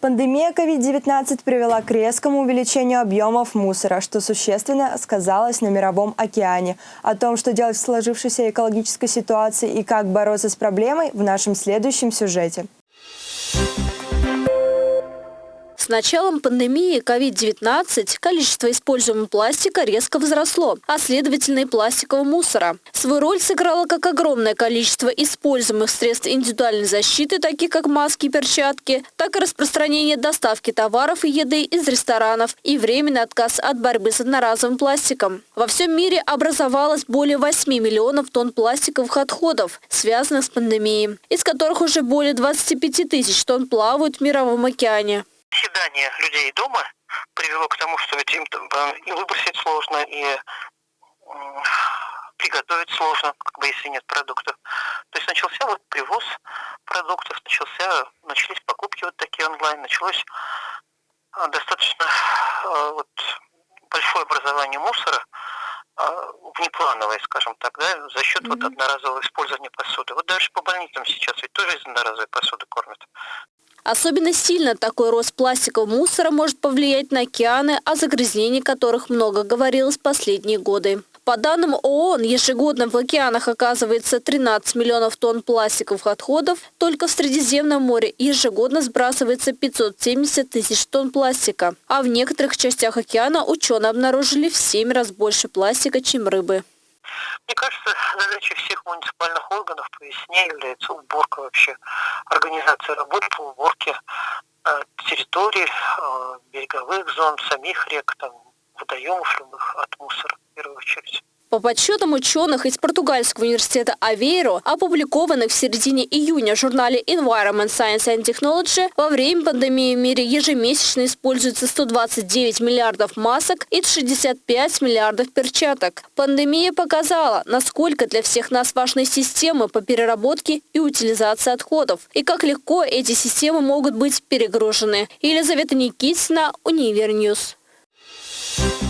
Пандемия COVID-19 привела к резкому увеличению объемов мусора, что существенно сказалось на мировом океане. О том, что делать в сложившейся экологической ситуации и как бороться с проблемой в нашем следующем сюжете. Началом пандемии COVID-19 количество используемого пластика резко возросло, а следовательно и пластикового мусора. Свою роль сыграло как огромное количество используемых средств индивидуальной защиты, таких как маски и перчатки, так и распространение доставки товаров и еды из ресторанов и временный отказ от борьбы с одноразовым пластиком. Во всем мире образовалось более 8 миллионов тонн пластиковых отходов, связанных с пандемией, из которых уже более 25 тысяч тонн плавают в мировом океане оседание людей дома привело к тому, что ведь им и выбросить сложно, и приготовить сложно, как бы если нет продуктов. То есть начался вот привоз продуктов, начался, начались покупки вот такие онлайн, началось а, достаточно а, вот, большое образование мусора, внеплановое, скажем так, да, за счет mm-hmm. вот одноразового использования посуды. Вот дальше по больницам сейчас ведь тоже из одноразовой посуды кормят. Особенно сильно такой рост пластикового мусора может повлиять на океаны, о загрязнении которых много говорилось последние годы. По данным ООН, ежегодно в океанах оказывается 13 миллионов тонн пластиковых отходов. Только в Средиземном море ежегодно сбрасывается 570 тысяч тонн пластика. А в некоторых частях океана ученые обнаружили в 7 раз больше пластика, чем рыбы. Мне кажется, задачей всех муниципальных органов по весне является уборка вообще, организация работ по уборке э, территорий, э, береговых зон, самих рек, там, водоемов любых от мусора в первую очередь. По подсчетам ученых из португальского университета Авейро, опубликованных в середине июня в журнале Environment Science and Technology, во время пандемии в мире ежемесячно используется 129 миллиардов масок и 65 миллиардов перчаток. Пандемия показала, насколько для всех нас важны системы по переработке и утилизации отходов, и как легко эти системы могут быть перегружены. Елизавета Никитина, Универ News. Thank you